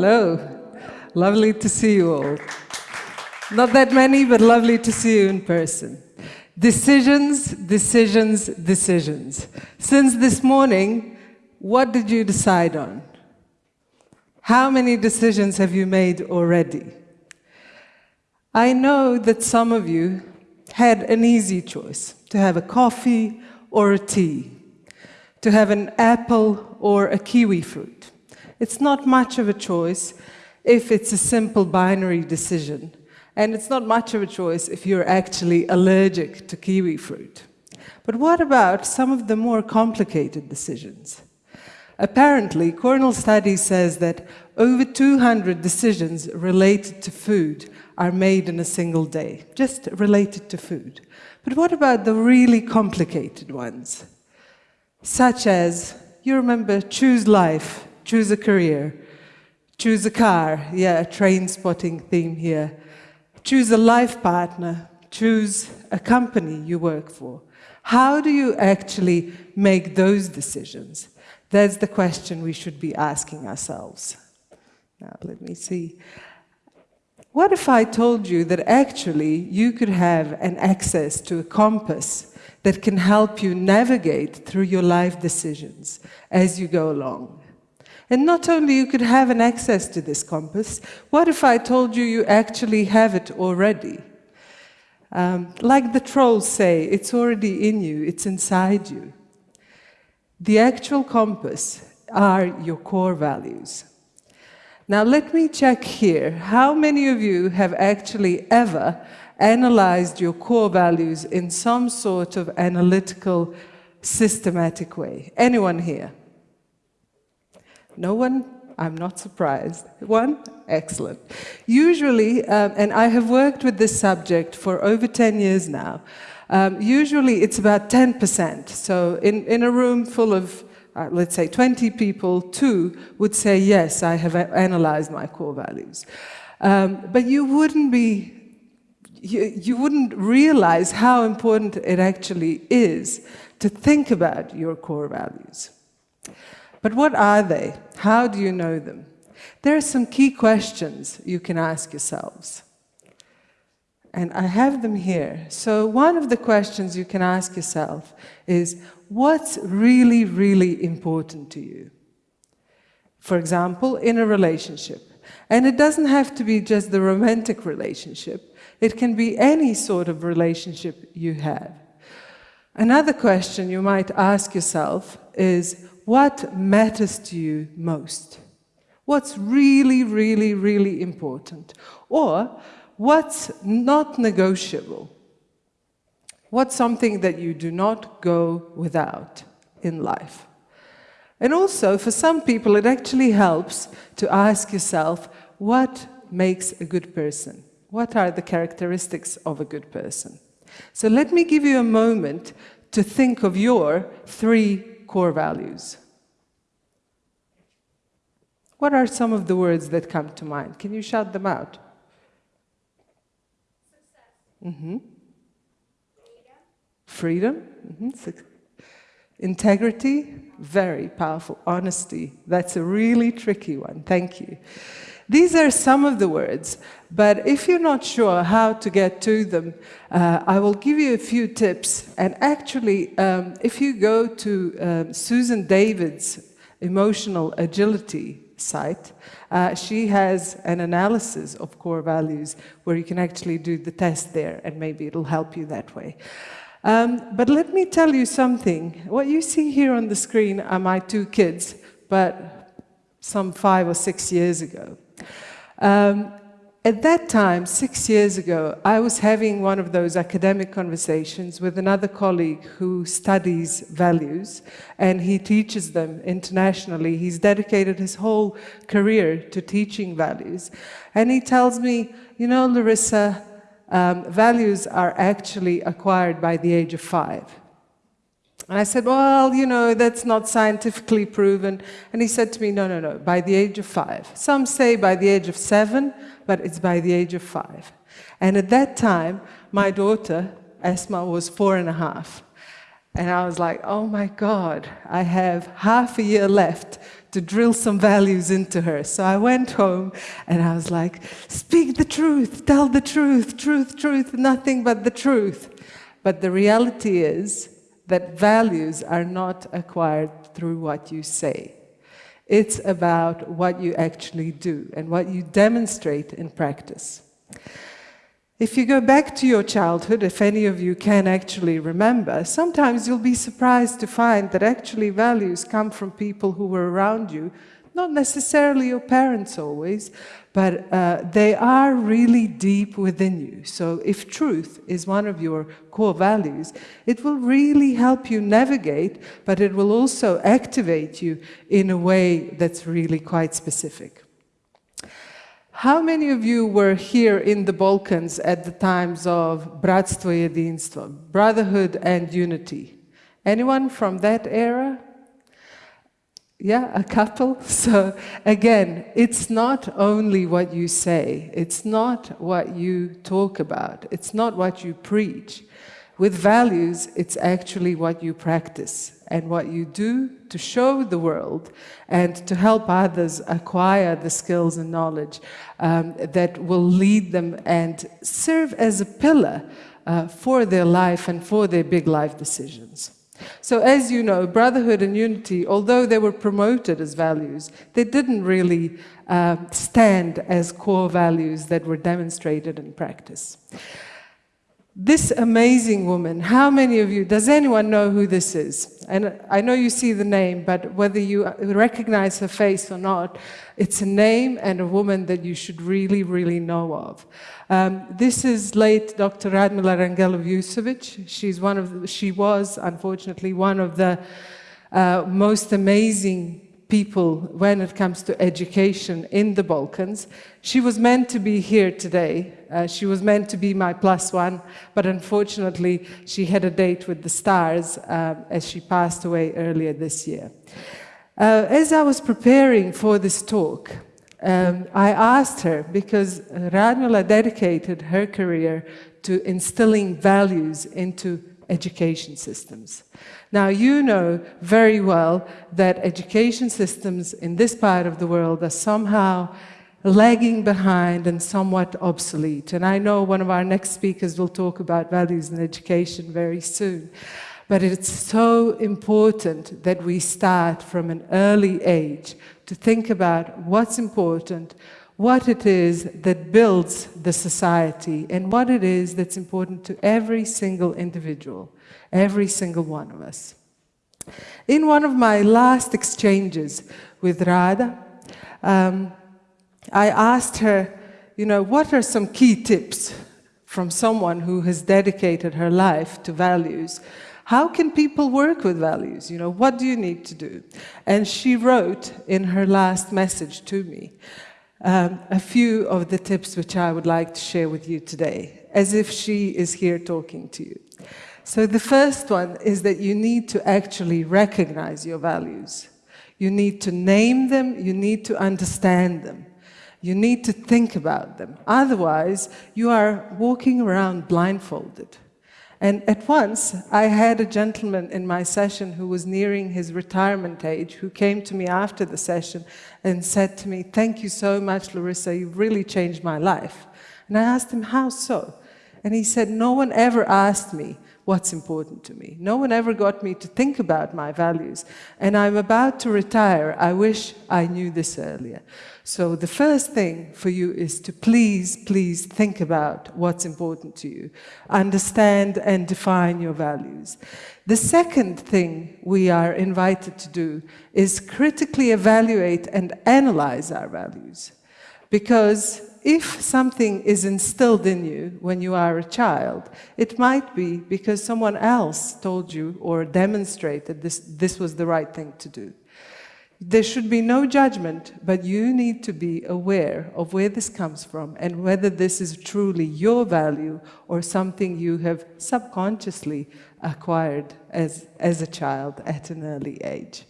hello. Lovely to see you all. Not that many, but lovely to see you in person. Decisions, decisions, decisions. Since this morning, what did you decide on? How many decisions have you made already? I know that some of you had an easy choice to have a coffee or a tea, to have an apple or a kiwi fruit. It's not much of a choice if it's a simple binary decision, and it's not much of a choice if you're actually allergic to kiwi fruit. But what about some of the more complicated decisions? Apparently, Cornell study says that over 200 decisions related to food are made in a single day, just related to food. But what about the really complicated ones? Such as, you remember, choose life, choose a career, choose a car, yeah, a Trainspotting theme here, choose a life partner, choose a company you work for. How do you actually make those decisions? That's the question we should be asking ourselves. Now, let me see. What if I told you that actually you could have an access to a compass that can help you navigate through your life decisions as you go along? And not only you could have an access to this compass, what if I told you you actually have it already? Um, like the trolls say, it's already in you, it's inside you. The actual compass are your core values. Now let me check here. How many of you have actually ever analyzed your core values in some sort of analytical, systematic way? Anyone here? No one? I'm not surprised. One? Excellent. Usually, um, and I have worked with this subject for over 10 years now, um, usually it's about 10%. So in, in a room full of uh, let's say 20 people, two would say, yes, I have analyzed my core values. Um, but you wouldn't be, you, you wouldn't realize how important it actually is to think about your core values. But what are they? How do you know them? There are some key questions you can ask yourselves. And I have them here. So one of the questions you can ask yourself is, what's really, really important to you? For example, in a relationship. And it doesn't have to be just the romantic relationship. It can be any sort of relationship you have. Another question you might ask yourself is, what matters to you most? What's really, really, really important? Or, what's not negotiable? What's something that you do not go without in life? And also, for some people, it actually helps to ask yourself, what makes a good person? What are the characteristics of a good person? So let me give you a moment to think of your three core values. What are some of the words that come to mind? Can you shout them out? Success. Mm -hmm. Freedom, mm -hmm. integrity, very powerful. Honesty, that's a really tricky one. Thank you. These are some of the words, but if you're not sure how to get to them, uh, I will give you a few tips. And actually, um, if you go to um, Susan David's Emotional Agility site, uh, she has an analysis of core values where you can actually do the test there, and maybe it'll help you that way. Um, but let me tell you something. What you see here on the screen are my two kids, but some five or six years ago. Um, at that time, six years ago, I was having one of those academic conversations with another colleague who studies values, and he teaches them internationally. He's dedicated his whole career to teaching values. And he tells me, you know, Larissa, um, values are actually acquired by the age of five. And I said, well, you know, that's not scientifically proven. And he said to me, no, no, no, by the age of five. Some say by the age of seven, but it's by the age of five. And at that time, my daughter, Esma, was four and a half. And I was like, oh my God, I have half a year left to drill some values into her. So I went home and I was like, speak the truth, tell the truth, truth, truth, nothing but the truth. But the reality is that values are not acquired through what you say. It's about what you actually do and what you demonstrate in practice. If you go back to your childhood, if any of you can actually remember, sometimes you'll be surprised to find that actually values come from people who were around you, not necessarily your parents always, but uh, they are really deep within you. So if truth is one of your core values, it will really help you navigate, but it will also activate you in a way that's really quite specific. How many of you were here in the Balkans at the times of Bratstvo Jedinstvo, brotherhood and unity? Anyone from that era? Yeah, a couple. So again, it's not only what you say, it's not what you talk about, it's not what you preach. With values, it's actually what you practice and what you do to show the world and to help others acquire the skills and knowledge um, that will lead them and serve as a pillar uh, for their life and for their big life decisions. So as you know, brotherhood and unity, although they were promoted as values, they didn't really uh, stand as core values that were demonstrated in practice. This amazing woman, how many of you, does anyone know who this is? And I know you see the name, but whether you recognize her face or not, it's a name and a woman that you should really, really know of. Um, this is late Dr. Radmila Rangelov She's one of the, she was, unfortunately, one of the uh, most amazing people when it comes to education in the Balkans. She was meant to be here today. Uh, she was meant to be my plus one, but unfortunately she had a date with the stars uh, as she passed away earlier this year. Uh, as I was preparing for this talk, um, I asked her, because Radmila dedicated her career to instilling values into education systems. Now, you know very well that education systems in this part of the world are somehow lagging behind and somewhat obsolete. And I know one of our next speakers will talk about values in education very soon. But it's so important that we start from an early age to think about what's important, what it is that builds the society, and what it is that's important to every single individual every single one of us. In one of my last exchanges with Rada, um, I asked her, you know, what are some key tips from someone who has dedicated her life to values? How can people work with values? You know, what do you need to do? And she wrote in her last message to me um, a few of the tips which I would like to share with you today, as if she is here talking to you. So the first one is that you need to actually recognize your values. You need to name them, you need to understand them. You need to think about them. Otherwise, you are walking around blindfolded. And at once, I had a gentleman in my session who was nearing his retirement age who came to me after the session and said to me, thank you so much, Larissa, you've really changed my life. And I asked him, how so? And he said, no one ever asked me, what's important to me. No one ever got me to think about my values. And I'm about to retire. I wish I knew this earlier. So the first thing for you is to please, please think about what's important to you. Understand and define your values. The second thing we are invited to do is critically evaluate and analyze our values. Because if something is instilled in you when you are a child, it might be because someone else told you or demonstrated this, this was the right thing to do. There should be no judgment, but you need to be aware of where this comes from and whether this is truly your value or something you have subconsciously acquired as, as a child at an early age.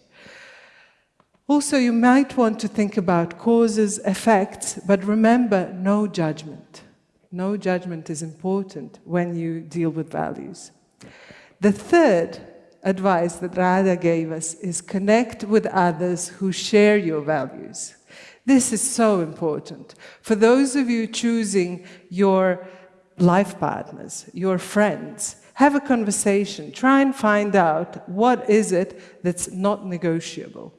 Also, you might want to think about causes, effects, but remember, no judgment. No judgment is important when you deal with values. The third advice that Rada gave us is connect with others who share your values. This is so important. For those of you choosing your life partners, your friends, have a conversation. Try and find out what is it that's not negotiable.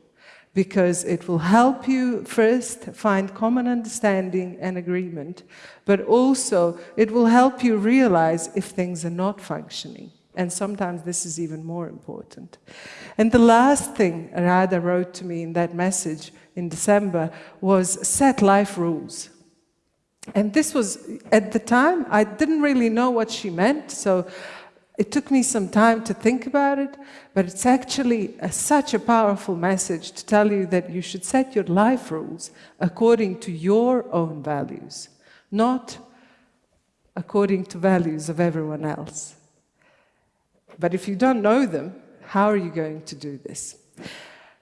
Because it will help you first find common understanding and agreement, but also it will help you realize if things are not functioning. And sometimes this is even more important. And the last thing Rada wrote to me in that message in December was set life rules. And this was, at the time, I didn't really know what she meant, so it took me some time to think about it, but it's actually a, such a powerful message to tell you that you should set your life rules according to your own values, not according to values of everyone else. But if you don't know them, how are you going to do this?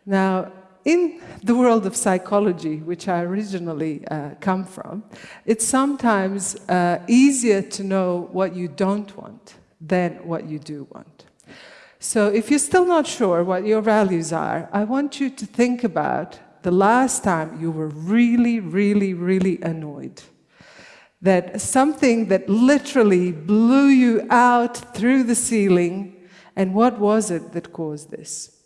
Now, in the world of psychology, which I originally uh, come from, it's sometimes uh, easier to know what you don't want than what you do want. So if you're still not sure what your values are, I want you to think about the last time you were really, really, really annoyed that something that literally blew you out through the ceiling, and what was it that caused this?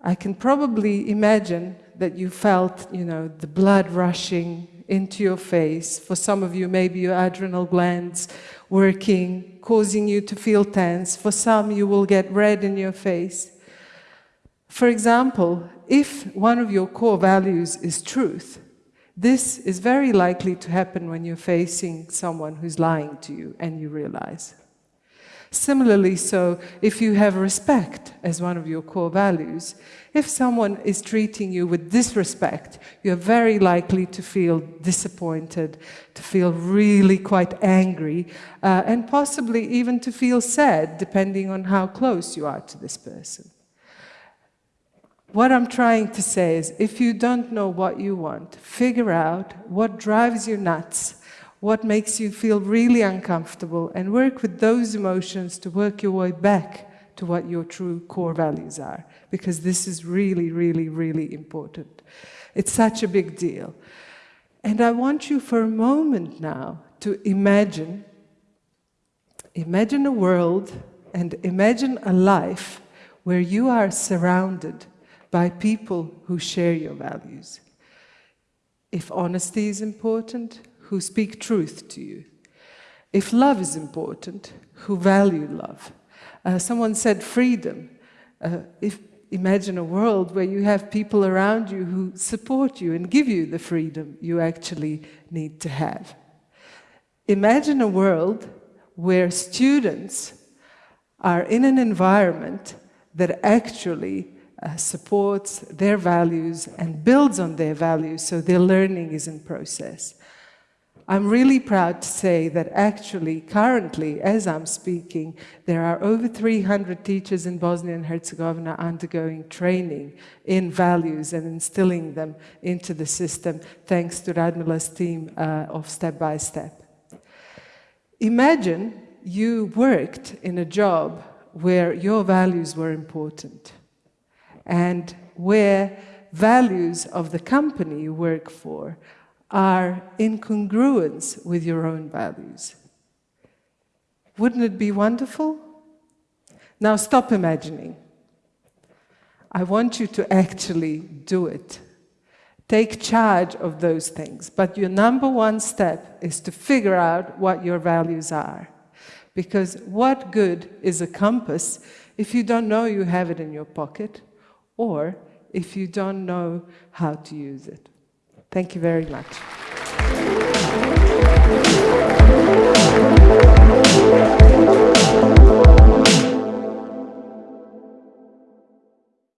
I can probably imagine that you felt, you know, the blood rushing into your face. For some of you, maybe your adrenal glands working, causing you to feel tense. For some, you will get red in your face. For example, if one of your core values is truth, this is very likely to happen when you're facing someone who's lying to you and you realize. Similarly, so if you have respect as one of your core values, if someone is treating you with disrespect, you're very likely to feel disappointed, to feel really quite angry, uh, and possibly even to feel sad, depending on how close you are to this person. What I'm trying to say is, if you don't know what you want, figure out what drives you nuts, what makes you feel really uncomfortable, and work with those emotions to work your way back to what your true core values are, because this is really, really, really important. It's such a big deal. And I want you for a moment now to imagine, imagine a world and imagine a life where you are surrounded by people who share your values. If honesty is important, who speak truth to you. If love is important, who value love. Uh, someone said freedom. Uh, if, imagine a world where you have people around you who support you and give you the freedom you actually need to have. Imagine a world where students are in an environment that actually uh, supports their values and builds on their values so their learning is in process. I'm really proud to say that actually, currently, as I'm speaking, there are over 300 teachers in Bosnia and Herzegovina undergoing training in values and instilling them into the system, thanks to Radmila's team uh, of Step by Step. Imagine you worked in a job where your values were important and where values of the company you work for are in congruence with your own values. Wouldn't it be wonderful? Now stop imagining. I want you to actually do it. Take charge of those things. But your number one step is to figure out what your values are. Because what good is a compass if you don't know you have it in your pocket? or if you don't know how to use it. Thank you very much.